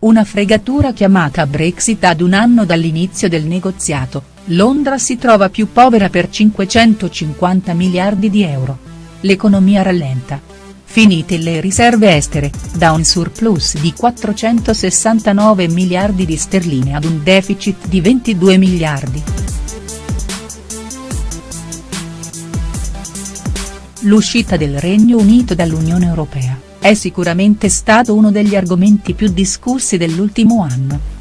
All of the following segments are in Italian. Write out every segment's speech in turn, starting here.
Una fregatura chiamata Brexit ad un anno dall'inizio del negoziato, Londra si trova più povera per 550 miliardi di euro. L'economia rallenta. Finite le riserve estere, da un surplus di 469 miliardi di sterline ad un deficit di 22 miliardi. L'uscita del Regno Unito dall'Unione Europea è sicuramente stato uno degli argomenti più discussi dell'ultimo anno.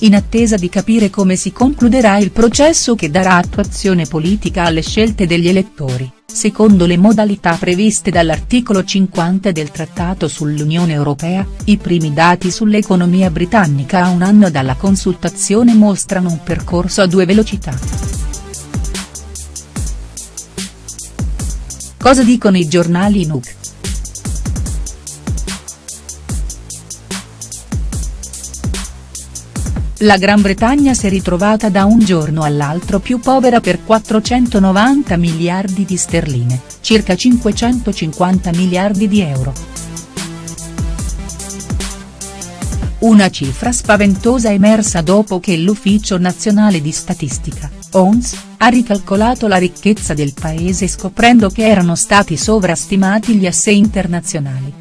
In attesa di capire come si concluderà il processo che darà attuazione politica alle scelte degli elettori, secondo le modalità previste dall'articolo 50 del Trattato sull'Unione Europea, i primi dati sull'economia britannica a un anno dalla consultazione mostrano un percorso a due velocità. Cosa dicono i giornali in UK?. La Gran Bretagna si è ritrovata da un giorno all'altro più povera per 490 miliardi di sterline, circa 550 miliardi di euro. Una cifra spaventosa emersa dopo che l'Ufficio Nazionale di Statistica, ONS, ha ricalcolato la ricchezza del paese scoprendo che erano stati sovrastimati gli assei internazionali.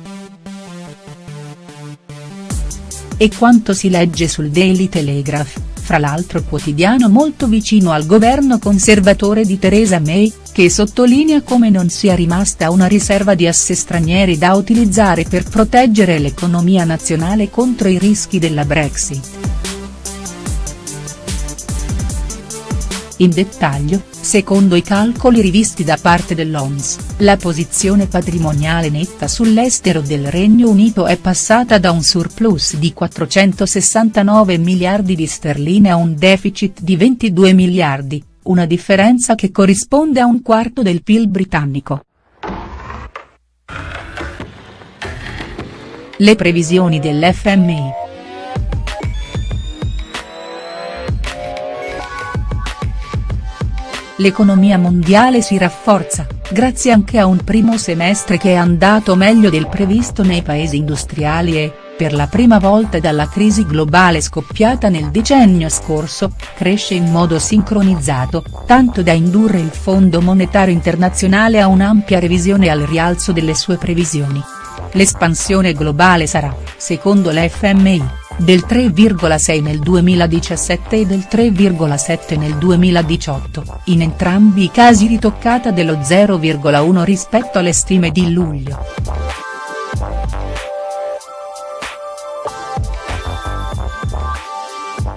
E quanto si legge sul Daily Telegraph, fra l'altro quotidiano molto vicino al governo conservatore di Theresa May, che sottolinea come non sia rimasta una riserva di asse stranieri da utilizzare per proteggere l'economia nazionale contro i rischi della Brexit. In dettaglio, secondo i calcoli rivisti da parte dell'ONS, la posizione patrimoniale netta sull'estero del Regno Unito è passata da un surplus di 469 miliardi di sterline a un deficit di 22 miliardi, una differenza che corrisponde a un quarto del PIL britannico. Le previsioni dell'FMI. L'economia mondiale si rafforza, grazie anche a un primo semestre che è andato meglio del previsto nei paesi industriali e, per la prima volta dalla crisi globale scoppiata nel decennio scorso, cresce in modo sincronizzato, tanto da indurre il Fondo Monetario Internazionale a un'ampia revisione al rialzo delle sue previsioni. L'espansione globale sarà, secondo l'FMI, del 3,6 nel 2017 e del 3,7 nel 2018, in entrambi i casi ritoccata dello 0,1 rispetto alle stime di luglio.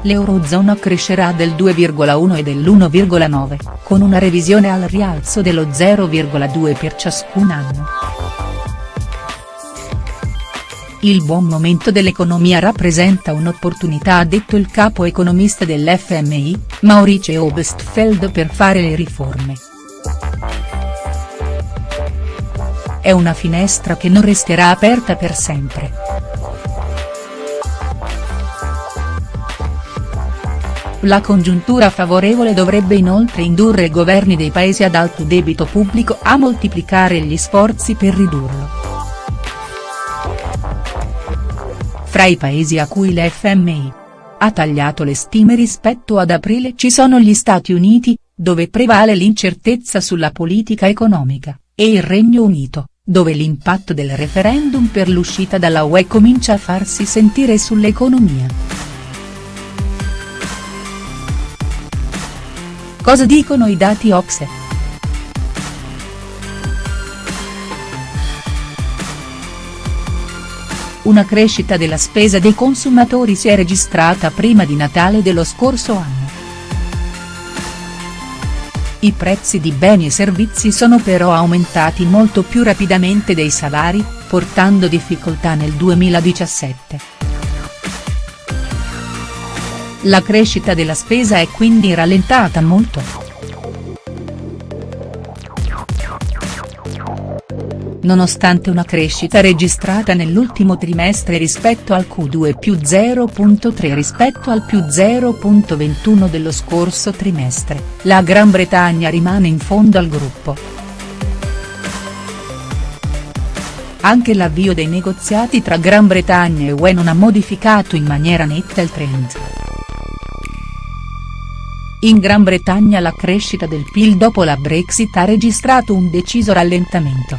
L'Eurozona crescerà del 2,1 e dell'1,9, con una revisione al rialzo dello 0,2 per ciascun anno. Il buon momento dell'economia rappresenta un'opportunità ha detto il capo economista dell'FMI, Maurice Obstfeld per fare le riforme. È una finestra che non resterà aperta per sempre. La congiuntura favorevole dovrebbe inoltre indurre i governi dei paesi ad alto debito pubblico a moltiplicare gli sforzi per ridurlo. Fra i paesi a cui l'FMI ha tagliato le stime rispetto ad aprile ci sono gli Stati Uniti, dove prevale l'incertezza sulla politica economica, e il Regno Unito, dove l'impatto del referendum per l'uscita dalla UE comincia a farsi sentire sull'economia. Cosa dicono i dati Ocse?. Una crescita della spesa dei consumatori si è registrata prima di Natale dello scorso anno. I prezzi di beni e servizi sono però aumentati molto più rapidamente dei salari, portando difficoltà nel 2017. La crescita della spesa è quindi rallentata molto. Nonostante una crescita registrata nell'ultimo trimestre rispetto al Q2 più 0.3 rispetto al più 0.21 dello scorso trimestre, la Gran Bretagna rimane in fondo al gruppo. anche l'avvio dei negoziati tra Gran Bretagna e UE non ha modificato in maniera netta il trend. In Gran Bretagna la crescita del PIL dopo la Brexit ha registrato un deciso rallentamento.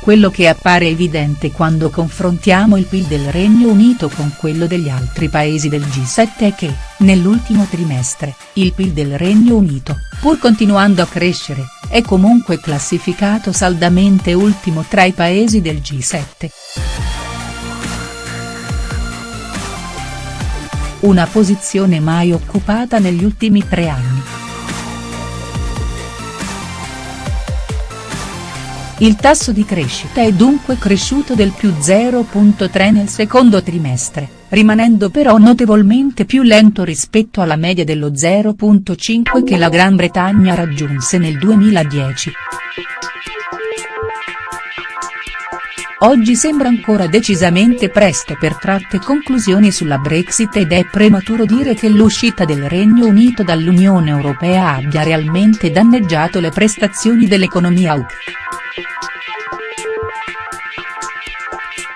Quello che appare evidente quando confrontiamo il PIL del Regno Unito con quello degli altri paesi del G7 è che, nell'ultimo trimestre, il PIL del Regno Unito, pur continuando a crescere, è comunque classificato saldamente ultimo tra i paesi del G7. Una posizione mai occupata negli ultimi tre anni. Il tasso di crescita è dunque cresciuto del più 0.3 nel secondo trimestre, rimanendo però notevolmente più lento rispetto alla media dello 0.5 che la Gran Bretagna raggiunse nel 2010. Oggi sembra ancora decisamente presto per tratte conclusioni sulla Brexit ed è prematuro dire che l'uscita del Regno Unito dall'Unione Europea abbia realmente danneggiato le prestazioni dell'economia UK.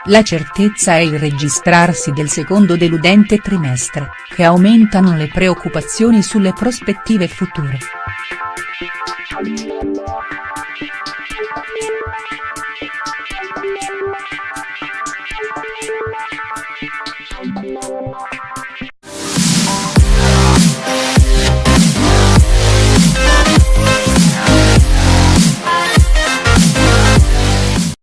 La certezza è il registrarsi del secondo deludente trimestre, che aumentano le preoccupazioni sulle prospettive future.